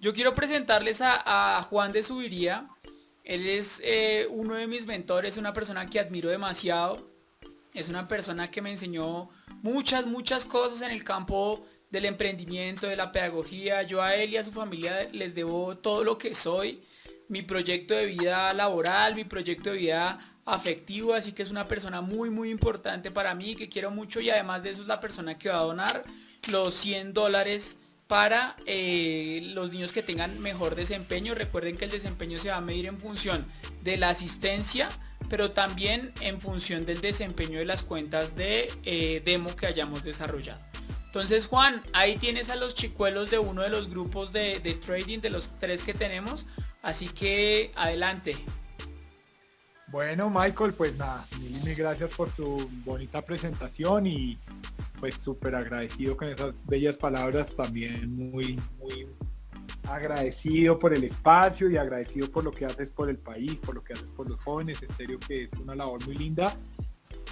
Yo quiero presentarles a, Juan de Subiría. Él es eh, uno de mis mentores, una persona que admiro demasiado. Es una persona que me enseñó muchas, muchas cosas en el campo del emprendimiento, de la pedagogía. Yo a él y a su familia les debo todo lo que soy. Mi proyecto de vida laboral, mi proyecto de vida afectivo, así que es una persona muy muy importante para mí, que quiero mucho y además de eso es la persona que va a donar los 100 dólares para eh, los niños que tengan mejor desempeño. Recuerden que el desempeño se va a medir en función de la asistencia, pero también en función del desempeño de las cuentas de eh, demo que hayamos desarrollado. Entonces Juan, ahí tienes a los chicuelos de uno de los grupos de, de trading, de los tres que tenemos. Así que adelante. Bueno Michael, pues nada, mil, gracias por tu bonita presentación y pues súper agradecido con esas bellas palabras, también muy, muy agradecido por el espacio y agradecido por lo que haces por el país, por lo que haces por los jóvenes, en serio que es una labor muy linda.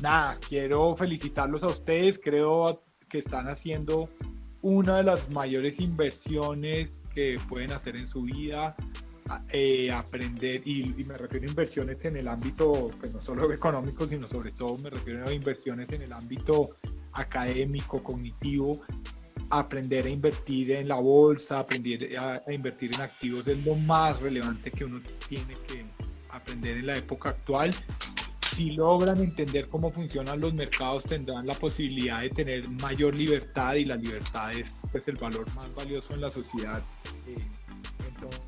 Nada, quiero felicitarlos a ustedes, creo que están haciendo una de las mayores inversiones que pueden hacer en su vida, eh, aprender, y, me refiero a inversiones en el ámbito, pues no solo económico, sino sobre todo me refiero a inversiones en el ámbito académico, cognitivo, aprender a invertir en la bolsa, aprender a, invertir en activos es lo más relevante que uno tiene que aprender en la época actual. Si logran entender cómo funcionan los mercados tendrán la posibilidad de tener mayor libertad y la libertad es pues el valor más valioso en la sociedad. Eh,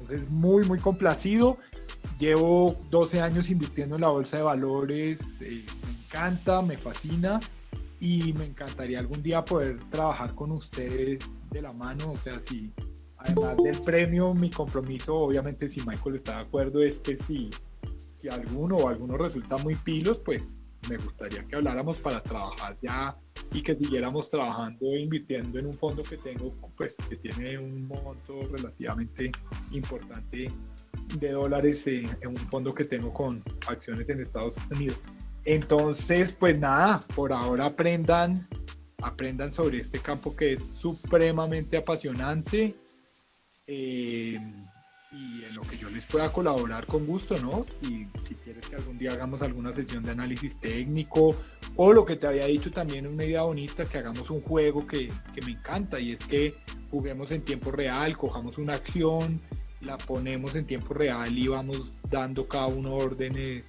entonces muy muy complacido. Llevo 12 años invirtiendo en la bolsa de valores, eh, me encanta, me fascina y me encantaría algún día poder trabajar con ustedes de la mano, o sea, si además del premio, mi compromiso, obviamente si Michael está de acuerdo, es que si, si alguno o alguno resulta muy pilos, pues me gustaría que habláramos para trabajar ya y que siguiéramos trabajando e invirtiendo en un fondo que tengo, pues que tiene un monto relativamente importante de dólares en un fondo que tengo con acciones en Estados Unidos. Entonces, pues nada, por ahora aprendan, aprendan sobre este campo que es supremamente apasionante eh, y en lo que yo les pueda colaborar con gusto, ¿no? Y si quieres que algún día hagamos alguna sesión de análisis técnico o lo que te había dicho también una idea bonita, que hagamos un juego que, que me encanta y es que juguemos en tiempo real, cojamos una acción, la ponemos en tiempo real y vamos dando cada uno órdenes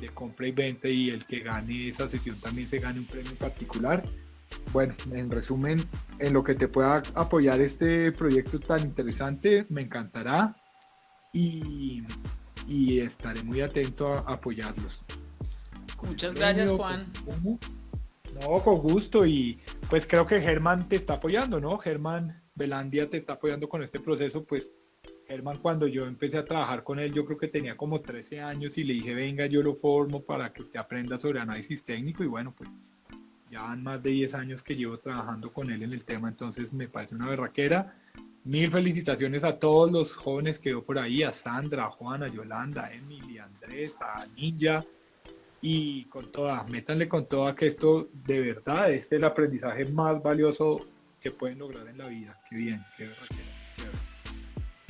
de compra y venta y el que gane esa sesión también se gane un premio particular. Bueno, en resumen, en lo que te pueda apoyar este proyecto tan interesante, me encantará y, estaré muy atento a apoyarlos. Muchas gracias Juan. No, con gusto y pues creo que Germán te está apoyando, ¿no? Germán Belandia te está apoyando con este proceso, pues Germán, cuando yo empecé a trabajar con él, yo creo que tenía como 13 años y le dije, venga, yo lo formo para que usted aprenda sobre análisis técnico y bueno, pues ya han más de 10 años que llevo trabajando con él en el tema, entonces me parece una berraquera. Mil felicitaciones a todos los jóvenes que veo por ahí, a Sandra, a Juana, a Yolanda, Emily, a Andrés, a Ninja, y con toda, métanle con toda que esto de verdad es el aprendizaje más valioso que pueden lograr en la vida. Qué bien, qué berraquera.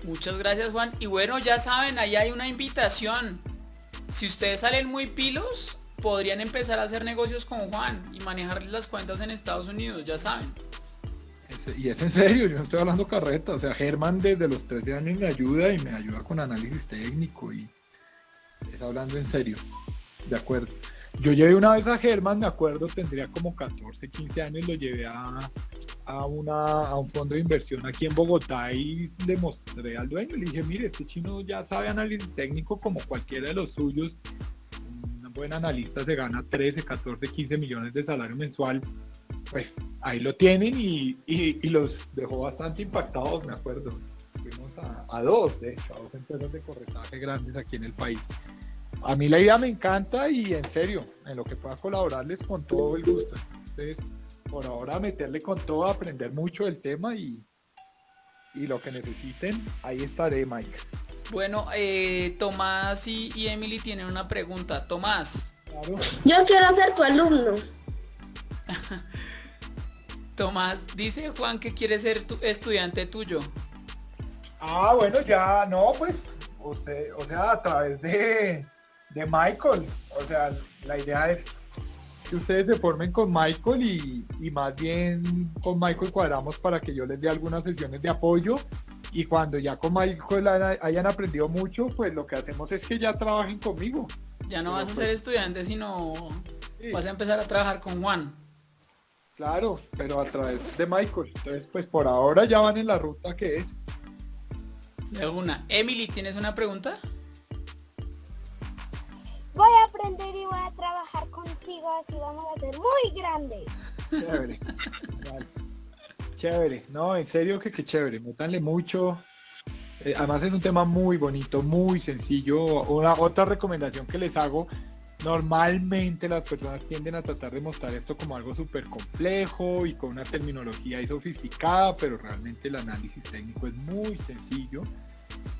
Muchas gracias Juan. Y bueno, ya saben, ahí hay una invitación. Si ustedes salen muy pilos, podrían empezar a hacer negocios con Juan y manejarles las cuentas en Estados Unidos, ya saben. Y es en serio, yo no estoy hablando carreta. O sea, Germán desde los 13 años me ayuda y me ayuda con análisis técnico y es hablando en serio. De acuerdo. Yo llevé una vez a Germán, me acuerdo, tendría como 14, 15 años, lo llevé a, a, una, a un fondo de inversión aquí en Bogotá y le mostré al dueño, le dije, mire, este chino ya sabe análisis técnico como cualquiera de los suyos, un buen analista se gana 13, 14, 15 millones de salario mensual, pues ahí lo tienen y, y, los dejó bastante impactados, me acuerdo. Fuimos a, a, dos, de hecho, a dos empresas de corretaje grandes aquí en el país. A mí la idea me encanta y en serio, en lo que pueda colaborarles con todo el gusto. Entonces, por ahora meterle con todo, aprender mucho del tema y, y lo que necesiten, ahí estaré, Mike. Bueno, eh, Tomás y, Emily tienen una pregunta. Tomás, Yo quiero ser tu alumno. Tomás, dice Juan que quiere ser tu estudiante tuyo. Ah, bueno, ya, no, pues, usted, o sea, a través de, de Michael, o sea, la idea es que ustedes se formen con Michael y, y, más bien con Michael cuadramos para que yo les dé algunas sesiones de apoyo y cuando ya con Michael hayan aprendido mucho, pues lo que hacemos es que ya trabajen conmigo. Ya no vas a ser pues estudiante, sino vas a empezar a trabajar con Juan. Claro, pero a través de Michael. Entonces, pues por ahora ya van en la ruta que es. De una. Emily, ¿tienes una pregunta? Voy a aprender y voy a trabajar contigo, así vamos a ser muy grandes. Chévere. Chévere. No, en serio que qué chévere. Métanle mucho. Eh, además es un tema muy bonito, muy sencillo. Una otra recomendación que les hago Normalmente las personas tienden a tratar de mostrar esto como algo súper complejo y con una terminología sofisticada, pero realmente el análisis técnico es muy sencillo.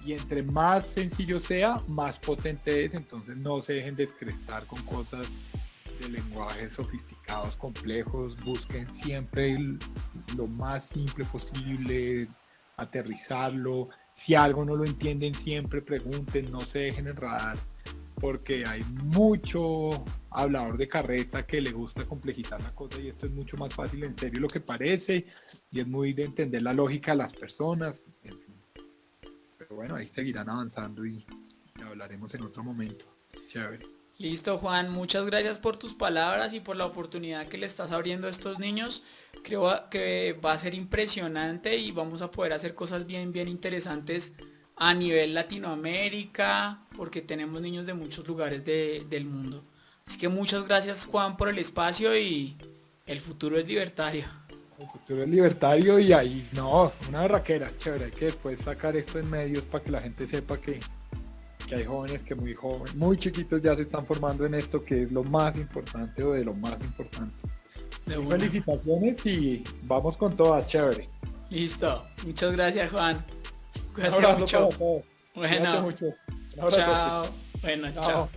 Y entre más sencillo sea, más potente es, entonces no se dejen descrestar con cosas de lenguajes sofisticados, complejos, busquen siempre lo más simple posible, aterrizarlo, si algo no lo entienden siempre pregunten, no se dejen enredar porque hay mucho hablador de carreta que le gusta complejizar la cosa y esto es mucho más fácil en serio lo que parece y es muy de entender la lógica de las personas. Pero bueno, ahí seguirán avanzando y, hablaremos en otro momento. Chévere. Listo Juan, muchas gracias por tus palabras y por la oportunidad que le estás abriendo a estos niños. Creo que va a ser impresionante y vamos a poder hacer cosas bien, bien interesantes a nivel Latinoamérica, porque tenemos niños de muchos lugares del mundo. Así que muchas gracias Juan por el espacio y el futuro es libertario. El futuro es libertario y ahí, no, una raquera, chévere, hay que después sacar esto en medios para que la gente sepa que, que hay jóvenes que muy jóvenes, muy chiquitos ya se están formando en esto que es lo más importante o de lo más importante. Felicitaciones y vamos con toda, chévere. Listo, muchas gracias Juan. Cuídate mucho. Bueno, chao. Bueno, chao.